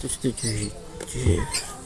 tout ce que